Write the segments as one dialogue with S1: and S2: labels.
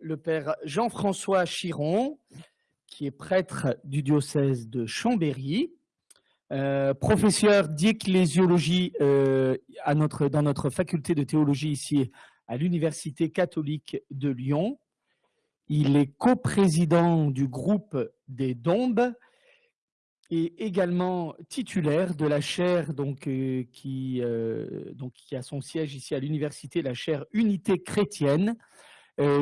S1: le père Jean-François Chiron, qui est prêtre du diocèse de Chambéry, euh, professeur d'ecclésiologie euh, dans notre faculté de théologie ici à l'Université catholique de Lyon. Il est coprésident du groupe des Dombes et également titulaire de la chaire donc, euh, qui, donc, qui a son siège ici à l'université, la chaire Unité chrétienne,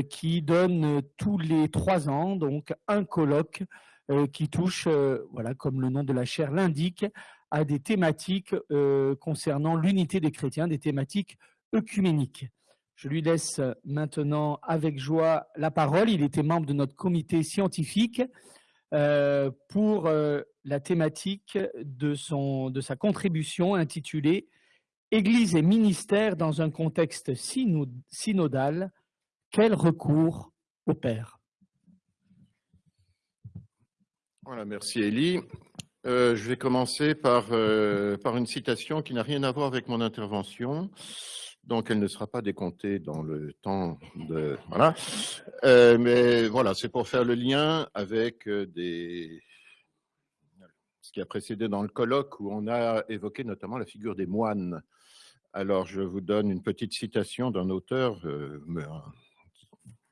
S1: qui donne tous les trois ans donc un colloque euh, qui touche, euh, voilà, comme le nom de la chaire l'indique, à des thématiques euh, concernant l'unité des chrétiens, des thématiques œcuméniques. Je lui laisse maintenant avec joie la parole. Il était membre de notre comité scientifique pour la thématique de, son, de sa contribution intitulée Église et ministère dans un contexte synodal, quel recours au Père?
S2: Voilà, merci Elie. Euh, je vais commencer par, euh, par une citation qui n'a rien à voir avec mon intervention, donc elle ne sera pas décomptée dans le temps de... Voilà. Euh, mais voilà, c'est pour faire le lien avec des... ce qui a précédé dans le colloque où on a évoqué notamment la figure des moines. Alors, je vous donne une petite citation d'un auteur,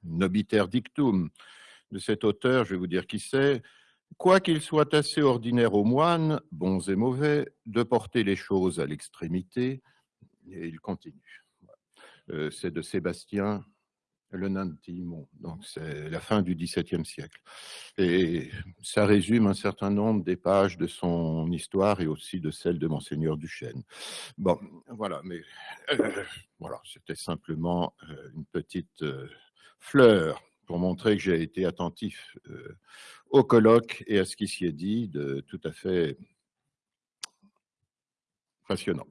S2: Nobiter Dictum. De cet auteur, je vais vous dire qui c'est, Quoiqu'il soit assez ordinaire aux moines, bons et mauvais, de porter les choses à l'extrémité, et il continue. Euh, c'est de Sébastien Le Nantimon, donc c'est la fin du XVIIe siècle. Et ça résume un certain nombre des pages de son histoire et aussi de celle de Monseigneur Duchesne. Bon, voilà, mais euh, voilà, c'était simplement euh, une petite fleur pour montrer que j'ai été attentif euh, au colloque et à ce qui s'y est dit de tout à fait passionnant.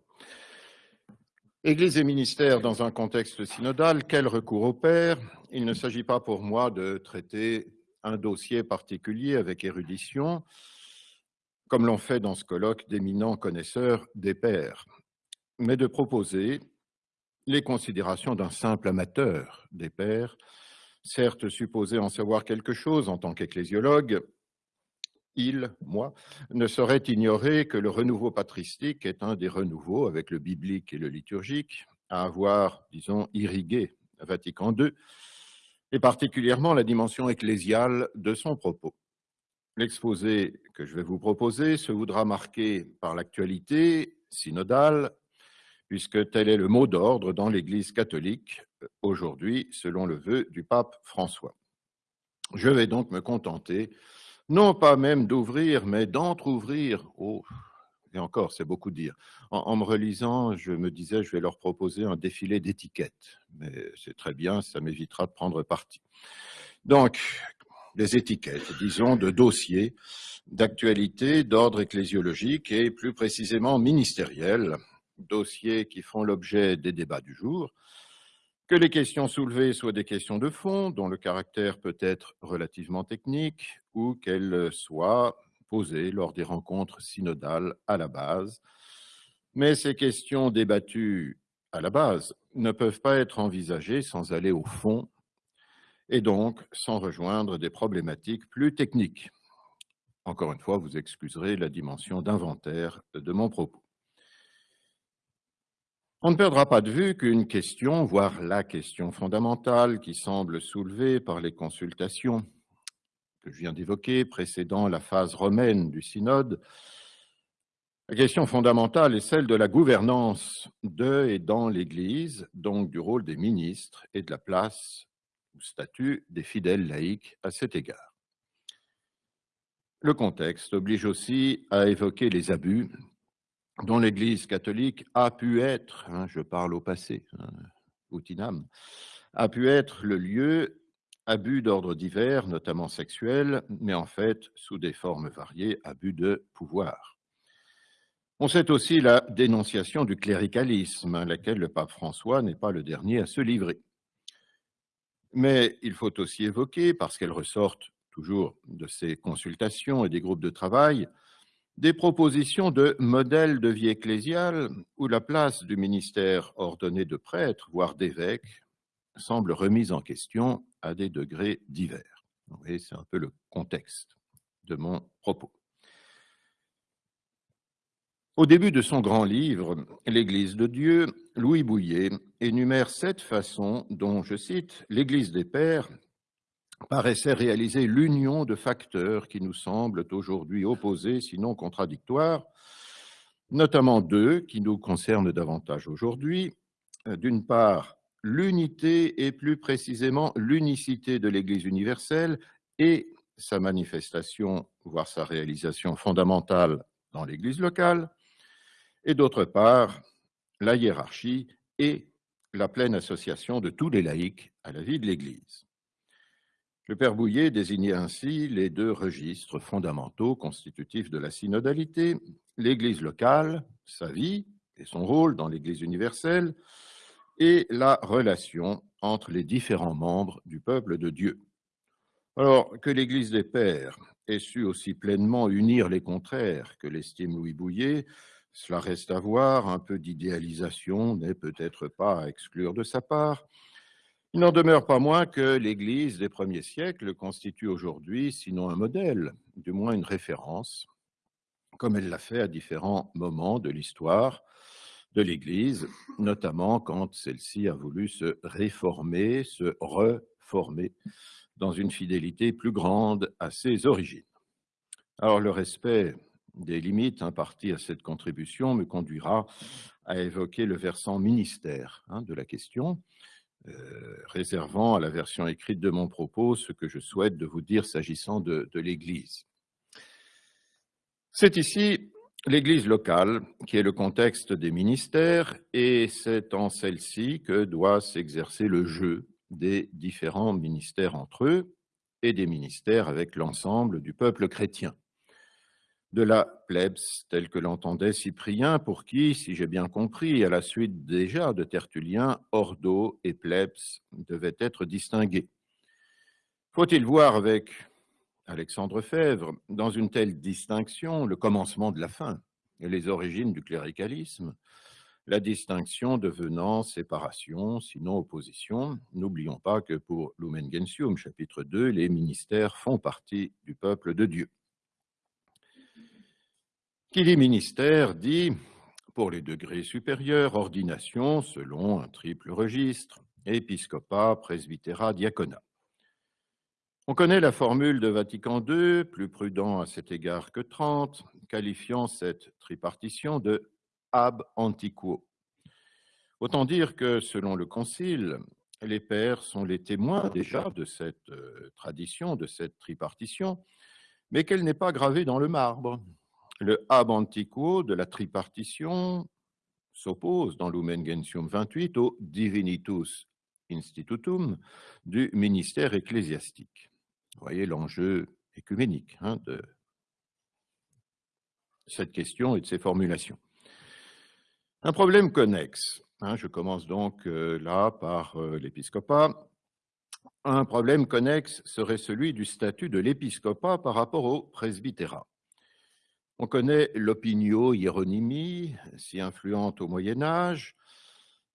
S2: Église et ministère dans un contexte synodal, quel recours au Père? Il ne s'agit pas pour moi de traiter un dossier particulier avec érudition, comme l'ont fait dans ce colloque d'éminents connaisseurs des pères, mais de proposer les considérations d'un simple amateur des pères, certes supposé en savoir quelque chose en tant qu'ecclésiologue, il, moi, ne saurait ignorer que le renouveau patristique est un des renouveaux, avec le biblique et le liturgique, à avoir, disons, irrigué Vatican II, et particulièrement la dimension ecclésiale de son propos. L'exposé que je vais vous proposer se voudra marqué par l'actualité synodale, puisque tel est le mot d'ordre dans l'Église catholique aujourd'hui, selon le vœu du pape François. Je vais donc me contenter, non pas même d'ouvrir, mais d'entr'ouvrir, oh, et encore, c'est beaucoup dire. En, me relisant, je me disais, je vais leur proposer un défilé d'étiquettes, mais c'est très bien, ça m'évitera de prendre parti. Donc, des étiquettes, disons, de dossiers d'actualité d'ordre ecclésiologique et plus précisément ministériel, dossiers qui font l'objet des débats du jour, que les questions soulevées soient des questions de fond, dont le caractère peut être relativement technique, ou qu'elles soient posées lors des rencontres synodales à la base. Mais ces questions débattues à la base ne peuvent pas être envisagées sans aller au fond, et donc sans rejoindre des problématiques plus techniques. Encore une fois, vous excuserez la dimension d'inventaire de mon propos. On ne perdra pas de vue qu'une question, voire la question fondamentale qui semble soulevée par les consultations que je viens d'évoquer précédant la phase romaine du synode, la question fondamentale est celle de la gouvernance de et dans l'Église, donc du rôle des ministres et de la place ou statut des fidèles laïcs à cet égard. Le contexte oblige aussi à évoquer les abus dont l'Église catholique a pu être, hein, je parle au passé, hein, a pu être le lieu abus d'ordre divers, notamment sexuels, mais en fait, sous des formes variées, abus de pouvoir. On sait aussi la dénonciation du cléricalisme, à laquelle le pape François n'est pas le dernier à se livrer. Mais il faut aussi évoquer, parce qu'elle ressortent toujours de ces consultations et des groupes de travail, des propositions de modèles de vie ecclésiale où la place du ministère ordonné de prêtre, voire d'évêque, semble remise en question à des degrés divers. C'est un peu le contexte de mon propos. Au début de son grand livre, L'Église de Dieu, Louis Bouillet énumère sept façons dont, je cite, l'Église des Pères paraissait réaliser l'union de facteurs qui nous semblent aujourd'hui opposés, sinon contradictoires, notamment deux qui nous concernent davantage aujourd'hui. D'une part, l'unité et plus précisément l'unicité de l'Église universelle et sa manifestation, voire sa réalisation fondamentale dans l'Église locale, et d'autre part, la hiérarchie et la pleine association de tous les laïcs à la vie de l'Église. Le Père Bouillet désignait ainsi les deux registres fondamentaux constitutifs de la synodalité, l'Église locale, sa vie et son rôle dans l'Église universelle, et la relation entre les différents membres du peuple de Dieu. Alors, que l'Église des Pères ait su aussi pleinement unir les contraires que l'estime Louis Bouillet, cela reste à voir, un peu d'idéalisation n'est peut-être pas à exclure de sa part. Il n'en demeure pas moins que l'Église des premiers siècles constitue aujourd'hui, sinon un modèle, du moins une référence, comme elle l'a fait à différents moments de l'histoire de l'Église, notamment quand celle-ci a voulu se réformer, se reformer dans une fidélité plus grande à ses origines. Alors le respect des limites imparties à cette contribution me conduira à évoquer le versant ministère hein, de la question, euh, réservant à la version écrite de mon propos ce que je souhaite de vous dire s'agissant de, de l'Église. C'est ici l'Église locale qui est le contexte des ministères et c'est en celle-ci que doit s'exercer le jeu des différents ministères entre eux et des ministères avec l'ensemble du peuple chrétien de la plebs, telle que l'entendait Cyprien, pour qui, si j'ai bien compris, à la suite déjà de Tertullien, ordo et plebs devaient être distingués. Faut-il voir avec Alexandre Fèvre, dans une telle distinction, le commencement de la fin et les origines du cléricalisme, la distinction devenant séparation, sinon opposition? N'oublions pas que pour Lumen Gentium, chapitre 2, les ministères font partie du peuple de Dieu. Qui dit ministère dit, pour les degrés supérieurs, ordination selon un triple registre, épiscopat, presbytérat, diaconat. On connaît la formule de Vatican II, plus prudent à cet égard que Trente, qualifiant cette tripartition de ab antiquo. Autant dire que, selon le Concile, les pères sont les témoins déjà de cette euh, tradition, de cette tripartition, mais qu'elle n'est pas gravée dans le marbre, le ab antiquo de la tripartition s'oppose dans Lumen Gentium 28 au divinitus institutum du ministère ecclésiastique. Vous voyez l'enjeu écuménique hein, de cette question et de ces formulations. Un problème connexe, hein, je commence donc euh, là par euh, l'épiscopat. Un problème connexe serait celui du statut de l'épiscopat par rapport au presbytérat. On connaît l'opinio hieronymie, si influente au Moyen Âge.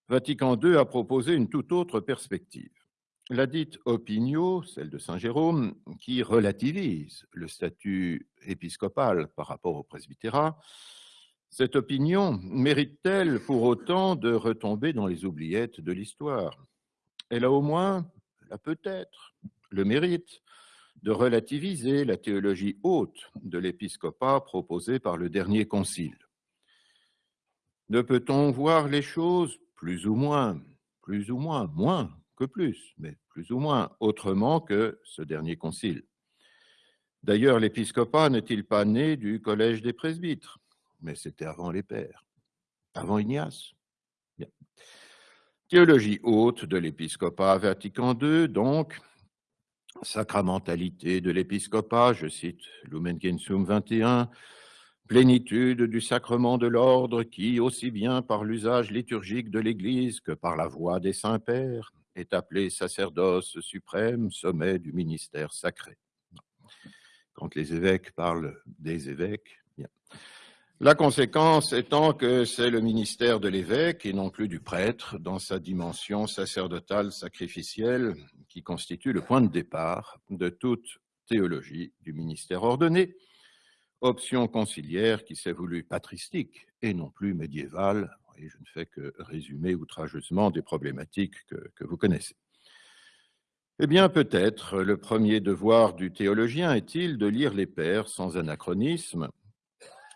S2: Vatican II a proposé une toute autre perspective. La dite opinio, celle de Saint Jérôme, qui relativise le statut épiscopal par rapport au presbytérat, cette opinion mérite-t-elle pour autant de retomber dans les oubliettes de l'histoire? Elle a au moins, elle a peut-être le mérite de relativiser la théologie haute de l'épiscopat proposée par le dernier concile. Ne peut-on voir les choses plus ou moins, plus ou moins, moins que plus, mais plus ou moins autrement que ce dernier concile? D'ailleurs, l'épiscopat n'est-il pas né du collège des presbytres? Mais c'était avant les pères, avant Ignace. Théologie haute de l'épiscopat Vatican II, donc, sacramentalité de l'épiscopat, je cite Lumen Gentium 21, plénitude du sacrement de l'ordre qui, aussi bien par l'usage liturgique de l'Église que par la voix des saints-pères, est appelé sacerdoce suprême, sommet du ministère sacré. Quand les évêques parlent des évêques, La conséquence étant que c'est le ministère de l'évêque et non plus du prêtre dans sa dimension sacerdotale sacrificielle qui constitue le point de départ de toute théologie du ministère ordonné, option conciliaire qui s'est voulue patristique et non plus médiévale. Et je ne fais que résumer outrageusement des problématiques que, que vous connaissez. Eh bien, peut-être le premier devoir du théologien est-il de lire les pères sans anachronisme.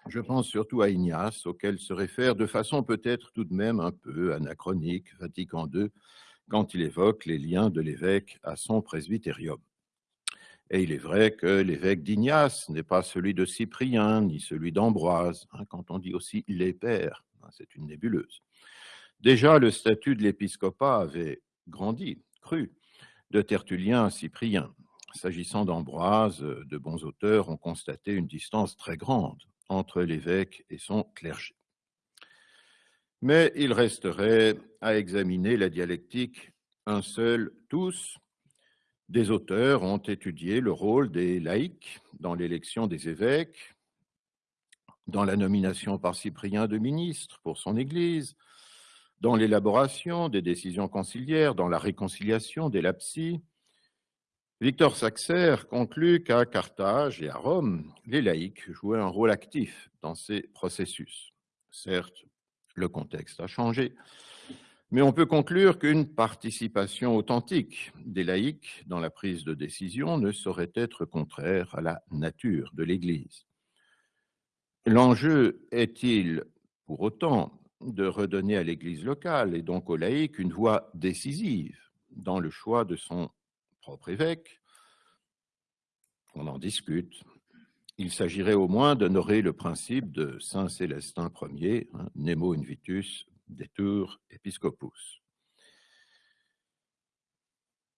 S2: Je pense surtout à Ignace, auquel se réfère de façon peut-être tout de même un peu anachronique Vatican II, quand il évoque les liens de l'évêque à son presbytérium. Et il est vrai que l'évêque d'Ignace n'est pas celui de Cyprien, ni celui d'Ambroise, hein, quand on dit aussi les pères, hein, c'est une nébuleuse. Déjà, le statut de l'épiscopat avait grandi, cru, de Tertullien à Cyprien. S'agissant d'Ambroise, de bons auteurs ont constaté une distance très grande entre l'évêque et son clergé. Mais il resterait à examiner la dialectique un seul, tous, des auteurs ont étudié le rôle des laïcs dans l'élection des évêques, dans la nomination par Cyprien de ministres pour son Église, dans l'élaboration des décisions conciliaires, dans la réconciliation des lapsies. Victor Saxer conclut qu'à Carthage et à Rome, les laïcs jouaient un rôle actif dans ces processus. Certes, le contexte a changé, mais on peut conclure qu'une participation authentique des laïcs dans la prise de décision ne saurait être contraire à la nature de l'Église. L'enjeu est-il pour autant de redonner à l'Église locale et donc aux laïcs une voix décisive dans le choix de son propre évêque On en discute. Il s'agirait au moins d'honorer le principe de Saint Célestin Ier, hein, Nemo Invitus tours Episcopus.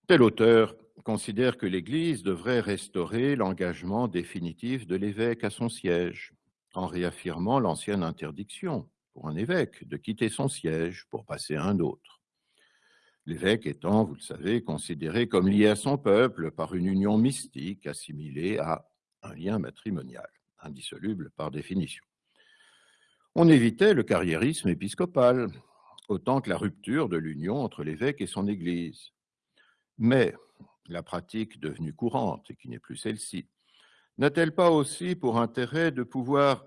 S2: Tel auteur considère que l'Église devrait restaurer l'engagement définitif de l'évêque à son siège, en réaffirmant l'ancienne interdiction pour un évêque de quitter son siège pour passer à un autre. L'évêque étant, vous le savez, considéré comme lié à son peuple par une union mystique assimilée à un lien matrimonial, indissoluble par définition. On évitait le carriérisme épiscopal, autant que la rupture de l'union entre l'évêque et son Église. Mais la pratique devenue courante, et qui n'est plus celle-ci, n'a-t-elle pas aussi pour intérêt de pouvoir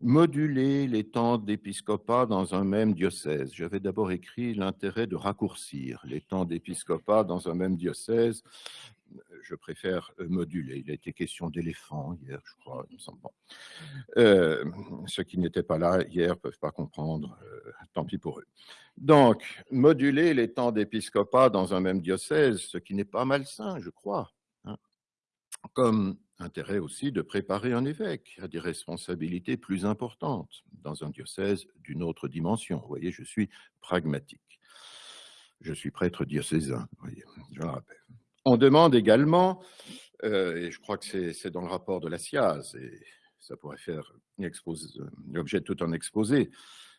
S2: moduler les temps d'épiscopat dans un même diocèse J'avais d'abord écrit l'intérêt de raccourcir les temps d'épiscopat dans un même diocèse je préfère euh, moduler. Il a été question d'éléphants hier, je crois. Euh, ceux qui n'étaient pas là hier ne peuvent pas comprendre, euh, tant pis pour eux. Donc, moduler les temps d'épiscopat dans un même diocèse, ce qui n'est pas malsain, je crois, hein. comme intérêt aussi de préparer un évêque à des responsabilités plus importantes dans un diocèse d'une autre dimension. Vous voyez, je suis pragmatique. Je suis prêtre diocésain, je le rappelle. On demande également, euh, et je crois que c'est dans le rapport de la SIAZ, et ça pourrait faire l'objet de tout un exposé,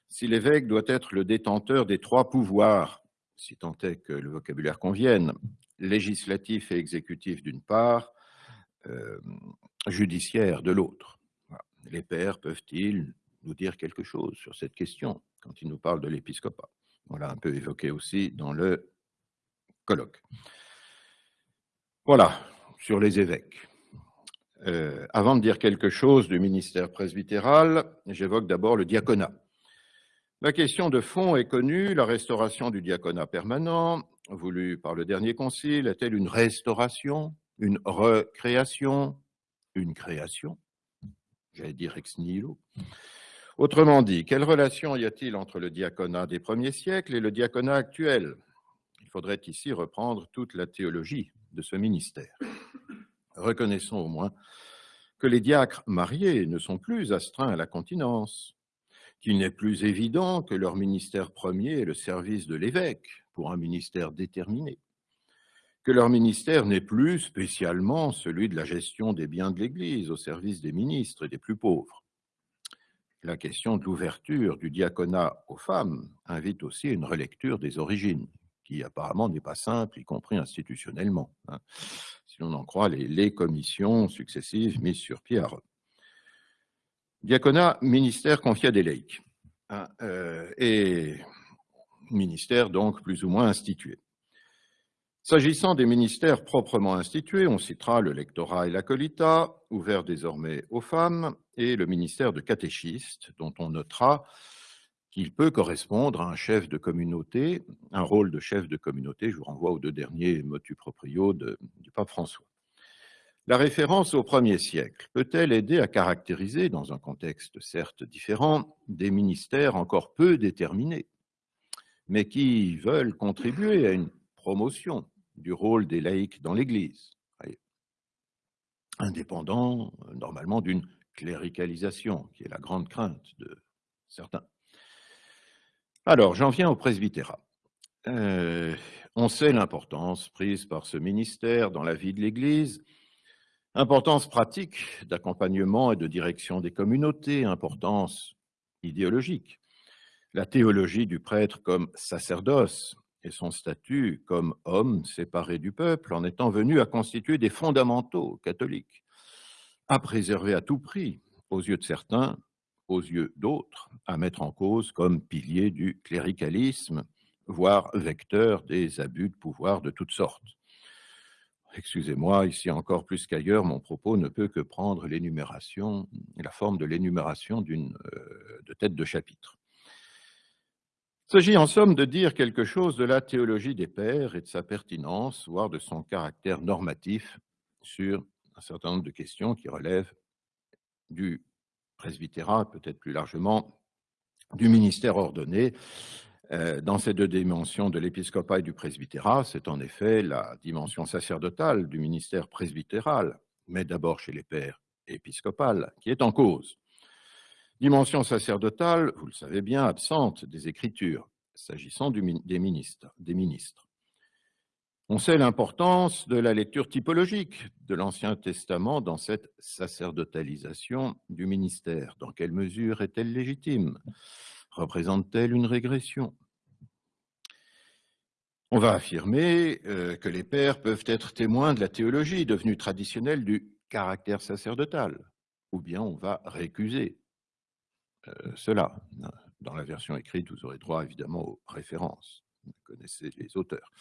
S2: si l'évêque doit être le détenteur des trois pouvoirs, si tant est que le vocabulaire convienne, législatif et exécutif d'une part, euh, judiciaire de l'autre. Les pères peuvent-ils nous dire quelque chose sur cette question quand ils nous parlent de l'épiscopat? On l'a un peu évoqué aussi dans le colloque. Voilà, sur les évêques. Euh, avant de dire quelque chose du ministère presbytéral, j'évoque d'abord le diaconat. La question de fond est connue, la restauration du diaconat permanent, voulue par le dernier concile, est-elle une restauration, une recréation, une création J'allais dire ex nihilo. Autrement dit, quelle relation y a-t-il entre le diaconat des premiers siècles et le diaconat actuel? Il faudrait ici reprendre toute la théologie de ce ministère. Reconnaissons au moins que les diacres mariés ne sont plus astreints à la continence, qu'il n'est plus évident que leur ministère premier est le service de l'évêque pour un ministère déterminé, que leur ministère n'est plus spécialement celui de la gestion des biens de l'Église au service des ministres et des plus pauvres. La question de l'ouverture du diaconat aux femmes invite aussi une relecture des origines qui apparemment n'est pas simple, y compris institutionnellement, hein, si l'on en croit les, commissions successives mises sur pied à Rome. Diaconat, ministère confié à des laïcs, hein, euh, et ministère donc plus ou moins institué. S'agissant des ministères proprement institués, on citera le lectorat et l'acolita, ouvert désormais aux femmes, et le ministère de catéchiste, dont on notera qu'il peut correspondre à un chef de communauté, un rôle de chef de communauté. Je vous renvoie aux deux derniers motu proprio du pape François. La référence au premier siècle peut-elle aider à caractériser, dans un contexte certes différent, des ministères encore peu déterminés, mais qui veulent contribuer à une promotion du rôle des laïcs dans l'Église, indépendant euh, normalement d'une cléricalisation, qui est la grande crainte de certains. Alors, j'en viens au presbytérat. Euh, on sait l'importance prise par ce ministère dans la vie de l'Église, importance pratique d'accompagnement et de direction des communautés, importance idéologique. La théologie du prêtre comme sacerdoce et son statut comme homme séparé du peuple en étant venu à constituer des fondamentaux catholiques, à préserver à tout prix, aux yeux de certains, aux yeux d'autres, à mettre en cause comme pilier du cléricalisme, voire vecteur des abus de pouvoir de toutes sortes. Excusez-moi, ici encore plus qu'ailleurs, mon propos ne peut que prendre l'énumération, la forme de l'énumération d'une euh, de tête de chapitre. Il s'agit en somme de dire quelque chose de la théologie des pères et de sa pertinence, voire de son caractère normatif sur un certain nombre de questions qui relèvent du presbytérat, peut-être plus largement du ministère ordonné. Euh, dans ces deux dimensions de l'épiscopat et du presbytérat, c'est en effet la dimension sacerdotale du ministère presbytéral, mais d'abord chez les pères épiscopales, qui est en cause. Dimension sacerdotale, vous le savez bien, absente des Écritures, s'agissant des ministres. On sait l'importance de la lecture typologique de l'Ancien Testament dans cette sacerdotalisation du ministère. Dans quelle mesure est-elle légitime? Représente-t-elle une régression? On va affirmer euh, que les pères peuvent être témoins de la théologie devenue traditionnelle du caractère sacerdotal, ou bien on va récuser cela. Dans la version écrite, vous aurez droit évidemment aux références. Vous connaissez les auteurs.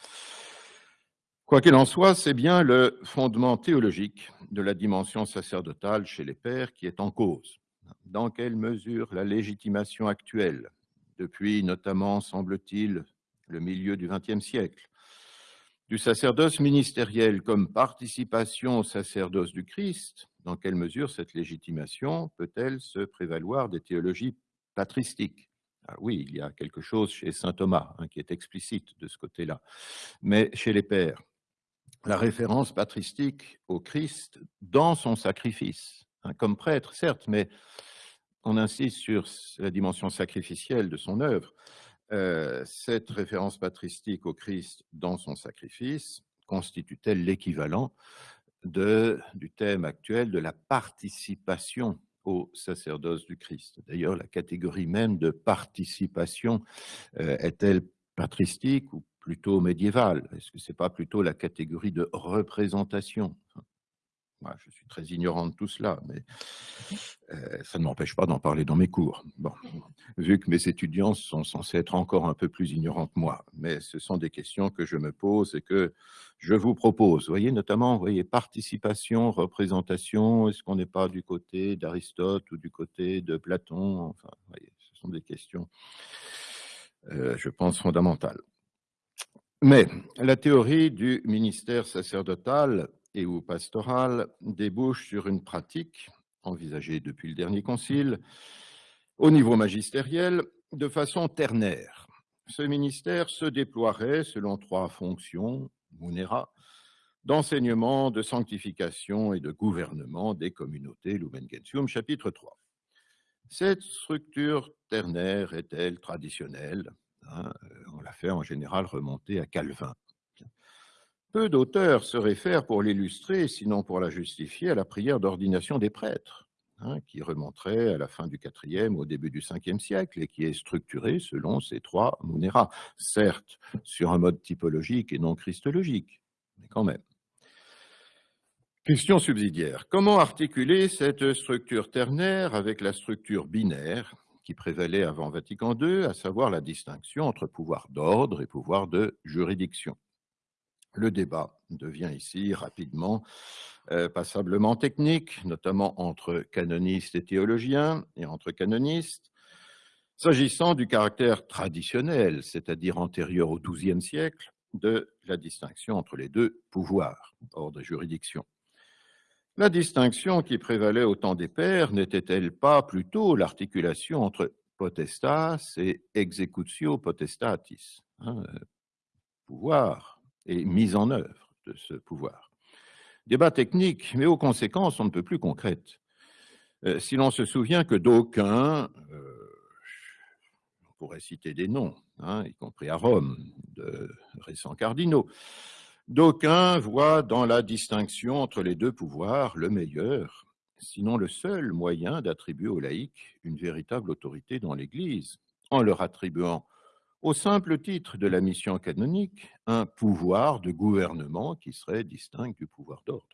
S2: Quoi qu'il en soit, c'est bien le fondement théologique de la dimension sacerdotale chez les pères qui est en cause. Dans quelle mesure la légitimation actuelle, depuis notamment, semble-t-il, le milieu du XXe siècle, du sacerdoce ministériel comme participation au sacerdoce du Christ, dans quelle mesure cette légitimation peut-elle se prévaloir des théologies patristiques? Ah Oui, il y a quelque chose chez saint Thomas hein, qui est explicite de ce côté-là, mais chez les pères, la référence patristique au Christ dans son sacrifice, hein, comme prêtre, certes, mais on insiste sur la dimension sacrificielle de son œuvre. Euh, cette référence patristique au Christ dans son sacrifice constitue-t-elle l'équivalent du thème actuel de la participation au sacerdoce du Christ. D'ailleurs, la catégorie même de participation euh, est-elle patristique ou plutôt médiévale? Est-ce que ce n'est pas plutôt la catégorie de représentation? Je suis très ignorant de tout cela, mais euh, ça ne m'empêche pas d'en parler dans mes cours. Bon, vu que mes étudiants sont censés être encore un peu plus ignorants que moi, mais ce sont des questions que je me pose et que je vous propose. Vous voyez, notamment, vous voyez, participation, représentation, est-ce qu'on n'est pas du côté d'Aristote ou du côté de Platon? Enfin, vous voyez, ce sont des questions, euh, je pense, fondamentales. Mais la théorie du ministère sacerdotal et ou pastorale débouche sur une pratique envisagée depuis le dernier concile au niveau magistériel de façon ternaire. Ce ministère se déploierait selon trois fonctions, munera, d'enseignement, de sanctification et de gouvernement des communautés, Lumen Gentium, chapitre 3. Cette structure ternaire est-elle traditionnelle? Hein, On la fait en général remonter à Calvin. Peu d'auteurs se réfèrent pour l'illustrer, sinon pour la justifier, à la prière d'ordination des prêtres, hein, qui remonterait à la fin du IVe, au début du Ve siècle, et qui est structurée selon ces trois munera, certes sur un mode typologique et non christologique, mais quand même. Question subsidiaire. Comment articuler cette structure ternaire avec la structure binaire qui prévalait avant Vatican II, à savoir la distinction entre pouvoir d'ordre et pouvoir de juridiction? Le débat devient ici rapidement euh, passablement technique, notamment entre canonistes et théologiens et entre canonistes. S'agissant du caractère traditionnel, c'est-à-dire antérieur au XIIe siècle, de la distinction entre les deux pouvoirs, ordre et juridiction. La distinction qui prévalait au temps des pères n'était-elle pas plutôt l'articulation entre potestas et executio potestatis, hein, euh, pouvoir? Et mise en œuvre de ce pouvoir Débat technique, mais aux conséquences on ne peut plus concrètes. Euh, si l'on se souvient que d'aucuns, euh, on pourrait citer des noms, hein, y compris à Rome, de récents cardinaux, d'aucuns voient dans la distinction entre les deux pouvoirs le meilleur, sinon le seul moyen d'attribuer aux laïcs une véritable autorité dans l'Église, en leur attribuant au simple titre de la mission canonique, un pouvoir de gouvernement qui serait distinct du pouvoir d'ordre.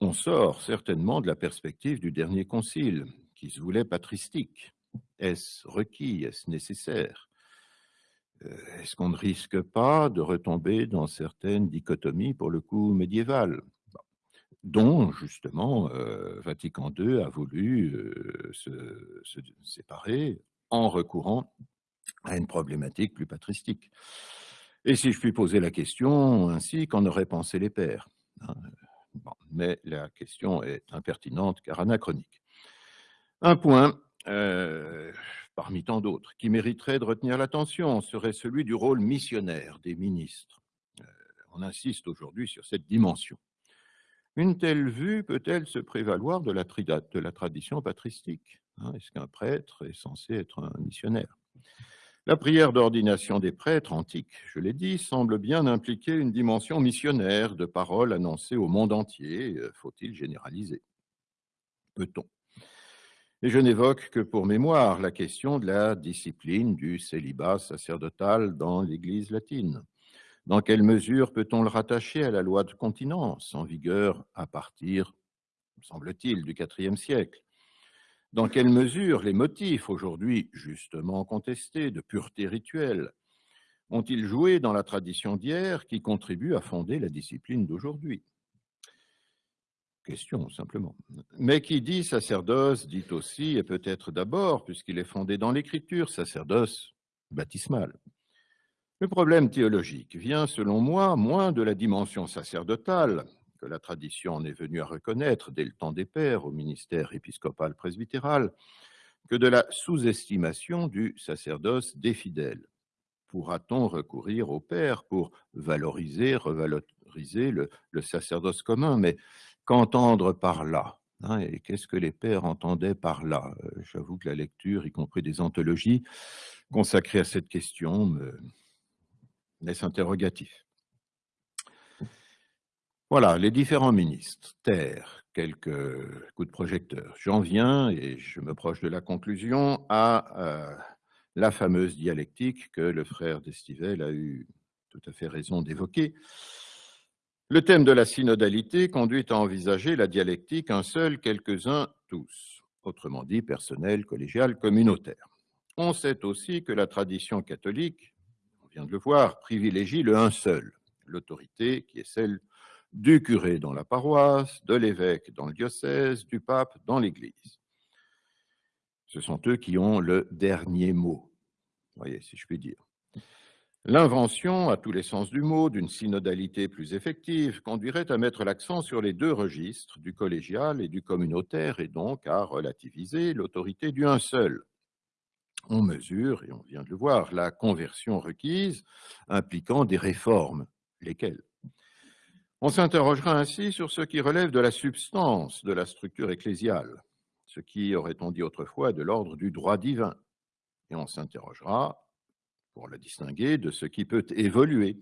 S2: On sort certainement de la perspective du dernier concile, qui se voulait patristique. Est-ce requis? Est-ce nécessaire? Euh, Est-ce qu'on ne risque pas de retomber dans certaines dichotomies, pour le coup, médiévales dont justement euh, Vatican II a voulu euh, se, séparer en recourant à une problématique plus patristique. Et si je puis poser la question ainsi, qu'en auraient pensé les pères hein, Mais la question est impertinente car anachronique. Un point, euh, parmi tant d'autres, qui mériterait de retenir l'attention serait celui du rôle missionnaire des ministres. Euh, on insiste aujourd'hui sur cette dimension. Une telle vue peut-elle se prévaloir de la, tradition patristique hein? Est-ce qu'un prêtre est censé être un missionnaire? La prière d'ordination des prêtres antiques, je l'ai dit, semble bien impliquer une dimension missionnaire de paroles annoncées au monde entier. Euh, faut-il généraliser Peut-on Et je n'évoque que pour mémoire la question de la discipline du célibat sacerdotal dans l'Église latine. Dans quelle mesure peut-on le rattacher à la loi de continence en vigueur à partir, semble-t-il, du IVe siècle? Dans quelle mesure les motifs, aujourd'hui justement contestés, de pureté rituelle, ont-ils joué dans la tradition d'hier qui contribue à fonder la discipline d'aujourd'hui? Question, simplement. Mais qui dit sacerdoce dit aussi, et peut-être d'abord, puisqu'il est fondé dans l'écriture, sacerdoce baptismal. Le problème théologique vient, selon moi, moins de la dimension sacerdotale, la tradition en est venue à reconnaître dès le temps des pères au ministère épiscopal presbytéral, que de la sous-estimation du sacerdoce des fidèles. Pourra-t-on recourir au père pour valoriser, revaloriser le, sacerdoce commun Mais qu'entendre par là hein, Et qu'est-ce que les pères entendaient par là? Euh, J'avoue que la lecture, y compris des anthologies consacrées à cette question, me laisse interrogatif. Voilà, les différents ministres. Terre, quelques coups de projecteur. J'en viens, et je me proche de la conclusion, à euh, la fameuse dialectique que le frère d'Estivelle a eu tout à fait raison d'évoquer. Le thème de la synodalité conduit à envisager la dialectique un seul, quelques-uns, tous, autrement dit personnel, collégial, communautaire. On sait aussi que la tradition catholique, on vient de le voir, privilégie le un seul, l'autorité qui est celle du curé dans la paroisse, de l'évêque dans le diocèse, du pape dans l'Église. Ce sont eux qui ont le dernier mot, voyez, si je puis dire. L'invention, à tous les sens du mot, d'une synodalité plus effective conduirait à mettre l'accent sur les deux registres, du collégial et du communautaire, et donc à relativiser l'autorité du un seul. On mesure, et on vient de le voir, la conversion requise impliquant des réformes. Lesquelles? On s'interrogera ainsi sur ce qui relève de la substance de la structure ecclésiale, ce qui, aurait-on dit autrefois, de l'ordre du droit divin. Et on s'interrogera, pour la distinguer, de ce qui peut évoluer,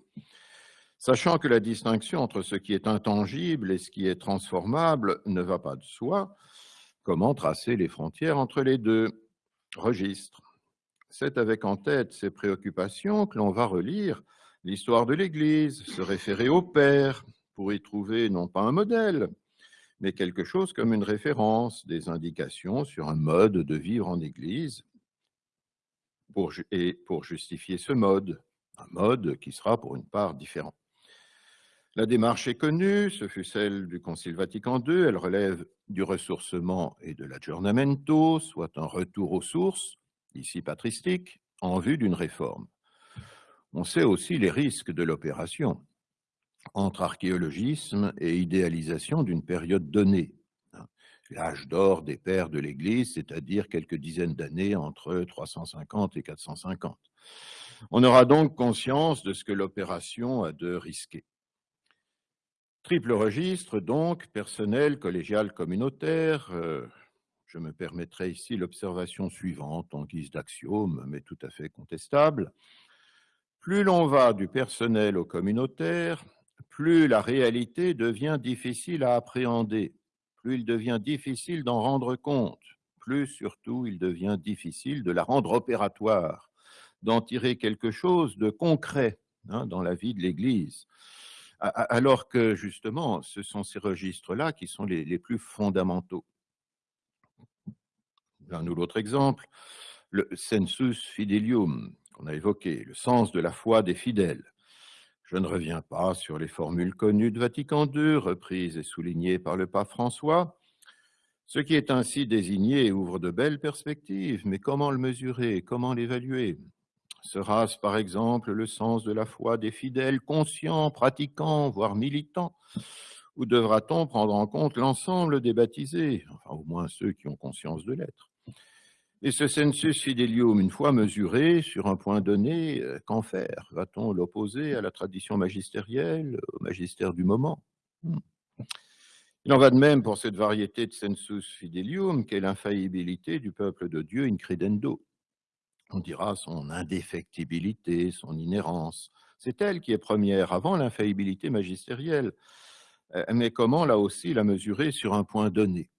S2: sachant que la distinction entre ce qui est intangible et ce qui est transformable ne va pas de soi, comment tracer les frontières entre les deux? Registres C'est avec en tête ces préoccupations que l'on va relire l'histoire de l'Église, se référer au Père, pour y trouver non pas un modèle, mais quelque chose comme une référence, des indications sur un mode de vivre en Église, et pour justifier ce mode, un mode qui sera pour une part différent. La démarche est connue, ce fut celle du Concile Vatican II, elle relève du ressourcement et de l'aggiornamento, soit un retour aux sources, ici patristique, en vue d'une réforme. On sait aussi les risques de l'opération entre archéologisme et idéalisation d'une période donnée. L'âge d'or des pères de l'Église, c'est-à-dire quelques dizaines d'années entre 350 et 450. On aura donc conscience de ce que l'opération a de risqué. Triple registre, donc, personnel, collégial, communautaire. Euh, je me permettrai ici l'observation suivante en guise d'axiome, mais tout à fait contestable. Plus l'on va du personnel au communautaire, plus la réalité devient difficile à appréhender, plus il devient difficile d'en rendre compte, plus surtout il devient difficile de la rendre opératoire, d'en tirer quelque chose de concret hein, dans la vie de l'Église. Alors que justement, ce sont ces registres-là qui sont les, plus fondamentaux. L'un ou l'autre exemple, le sensus fidelium, qu'on a évoqué, le sens de la foi des fidèles. Je ne reviens pas sur les formules connues de Vatican II, reprises et soulignées par le pape François. Ce qui est ainsi désigné ouvre de belles perspectives, mais comment le mesurer, comment l'évaluer? Sera-ce par exemple le sens de la foi des fidèles conscients, pratiquants, voire militants? Ou devra-t-on prendre en compte l'ensemble des baptisés, enfin au moins ceux qui ont conscience de l'être et ce sensus fidelium, une fois mesuré sur un point donné, euh, qu'en faire? Va-t-on l'opposer à la tradition magistérielle, au magistère du moment? Hmm. Il en va de même pour cette variété de sensus fidelium qu'est l'infaillibilité du peuple de Dieu in credendo. On dira son indéfectibilité, son inhérence. C'est elle qui est première, avant l'infaillibilité magistérielle. Euh, mais comment, là aussi, la mesurer sur un point donné?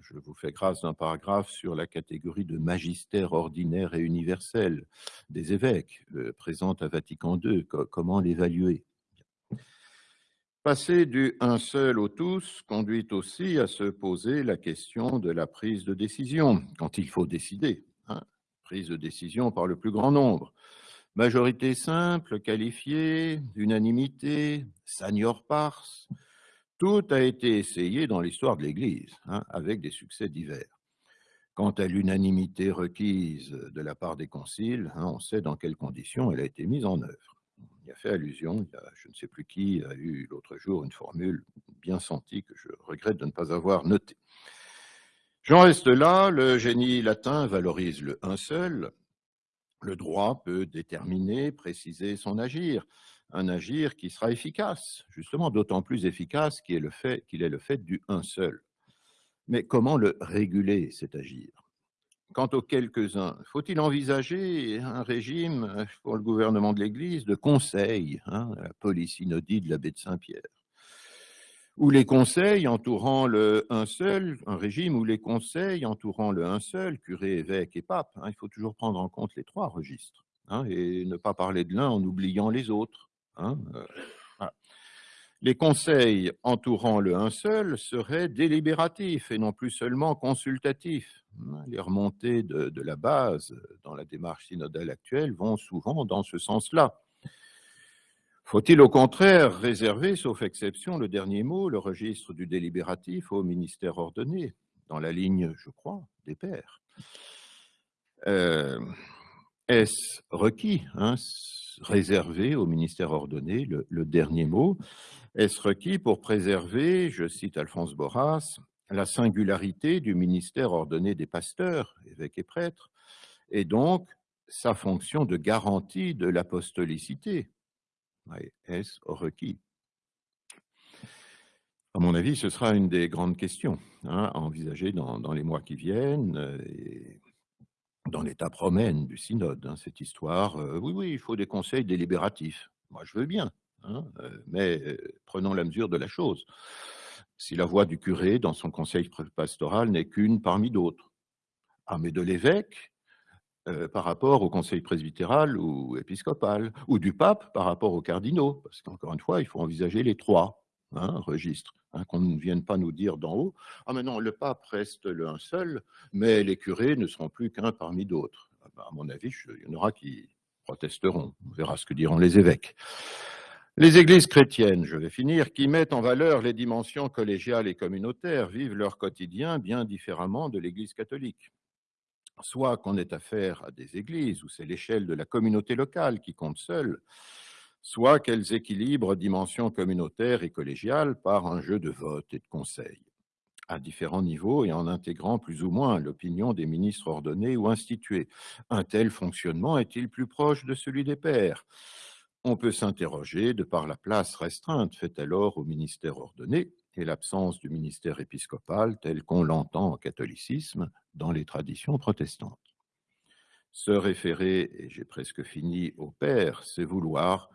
S2: Je vous fais grâce d'un paragraphe sur la catégorie de magistère ordinaire et universel des évêques, euh, présente à Vatican II. comment l'évaluer? Passer du un seul au tous conduit aussi à se poser la question de la prise de décision, quand il faut décider. Hein. prise de décision par le plus grand nombre. Majorité simple, qualifiée, unanimité, senior pars, tout a été essayé dans l'histoire de l'Église, hein, avec des succès divers. Quant à l'unanimité requise de la part des conciles, hein, on sait dans quelles conditions elle a été mise en œuvre. Il y a fait allusion, je ne sais plus qui a eu l'autre jour une formule bien sentie que je regrette de ne pas avoir notée. J'en reste là, le génie latin valorise le un seul, le droit peut déterminer, préciser son agir un agir qui sera efficace, justement d'autant plus efficace qu'il est, le fait, est le fait du un seul. Mais comment le réguler, cet agir? Quant aux quelques-uns, faut-il envisager un régime pour le gouvernement de l'Église de conseil, hein, la polysynodie de l'abbé de Saint-Pierre? Ou les conseils entourant le un seul, un régime où les conseils entourant le un seul, curé, évêque et pape, hein, il faut toujours prendre en compte les trois registres hein, et ne pas parler de l'un en oubliant les autres. Hein, euh, les conseils entourant le un seul seraient délibératifs et non plus seulement consultatifs. Hein. Les remontées de, la base dans la démarche synodale actuelle vont souvent dans ce sens-là. Faut-il au contraire réserver, sauf exception, le dernier mot, le registre du délibératif au ministère ordonné, dans la ligne, je crois, des pairs? Euh, Est-ce requis hein, réservé au ministère ordonné, le, dernier mot, est-ce requis pour préserver, je cite Alphonse Borras, la singularité du ministère ordonné des pasteurs, évêques et prêtres, et donc sa fonction de garantie de l'apostolicité? Est-ce requis? À mon avis, ce sera une des grandes questions hein, à envisager dans, les mois qui viennent. Et dans l'état promène du synode, hein, cette histoire. Euh, oui, oui, il faut des conseils délibératifs. Moi, je veux bien, hein, euh, mais euh, prenons la mesure de la chose. Si la voix du curé dans son conseil pastoral n'est qu'une parmi d'autres, ah, mais de l'évêque par rapport au conseil presbytéral ou épiscopal, ou du pape par rapport aux cardinaux, parce qu'encore une fois, il faut envisager les trois hein, registres. Hein, qu'on ne vienne pas nous dire d'en haut, ah mais non, le pape reste l'un seul, mais les curés ne seront plus qu'un parmi d'autres. Ah ben, à mon avis, il y en aura qui protesteront. On verra ce que diront les évêques. Les églises chrétiennes, je vais finir, qui mettent en valeur les dimensions collégiales et communautaires, vivent leur quotidien bien différemment de l'Église catholique. Soit qu'on ait affaire à des églises où c'est l'échelle de la communauté locale qui compte seule, soit qu'elles équilibrent dimensions communautaires et collégiales par un jeu de vote et de conseils, à différents niveaux et en intégrant plus ou moins l'opinion des ministres ordonnés ou institués. Un tel fonctionnement est-il plus proche de celui des pères on peut s'interroger de par la place restreinte faite alors au ministère ordonné et l'absence du ministère épiscopal tel qu'on l'entend au catholicisme dans les traditions protestantes. Se référer, et j'ai presque fini, au Père, c'est vouloir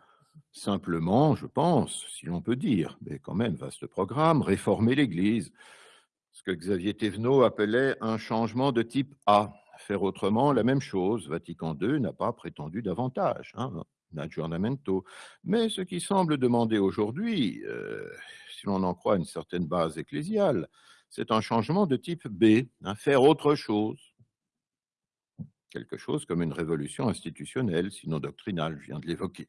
S2: simplement, je pense, si l'on peut dire, mais quand même vaste programme, réformer l'Église, ce que Xavier Thévenot appelait un changement de type A. Faire autrement la même chose, Vatican II n'a pas prétendu davantage. Hein aggiornamento. Mais ce qui semble demander aujourd'hui, euh, si l'on en croit une certaine base ecclésiale, c'est un changement de type B, hein, faire autre chose. Quelque chose comme une révolution institutionnelle, sinon doctrinale, je viens de l'évoquer.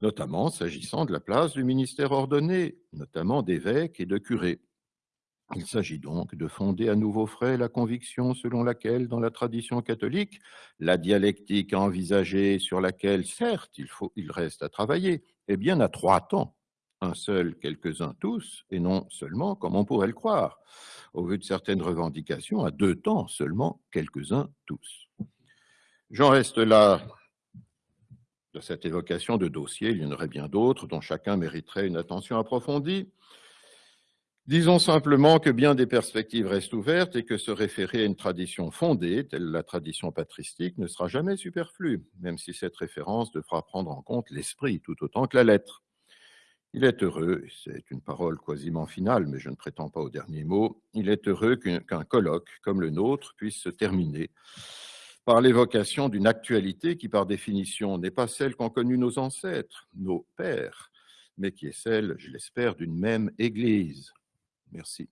S2: Notamment s'agissant de la place du ministère ordonné, notamment d'évêques et de curés. Il s'agit donc de fonder à nouveau frais la conviction selon laquelle, dans la tradition catholique, la dialectique envisagée sur laquelle, certes, il, faut, il reste à travailler, est bien à trois temps, un seul, quelques-uns tous, et non seulement comme on pourrait le croire, au vu de certaines revendications, à deux temps seulement, quelques-uns tous. J'en reste là cette évocation de dossiers, il y en aurait bien d'autres dont chacun mériterait une attention approfondie. Disons simplement que bien des perspectives restent ouvertes et que se référer à une tradition fondée, telle la tradition patristique, ne sera jamais superflu, même si cette référence devra prendre en compte l'esprit tout autant que la lettre. Il est heureux, c'est une parole quasiment finale, mais je ne prétends pas au dernier mot, il est heureux qu'un colloque comme le nôtre puisse se terminer par l'évocation d'une actualité qui, par définition, n'est pas celle qu'ont connue nos ancêtres, nos pères, mais qui est celle, je l'espère, d'une même Église, Merci.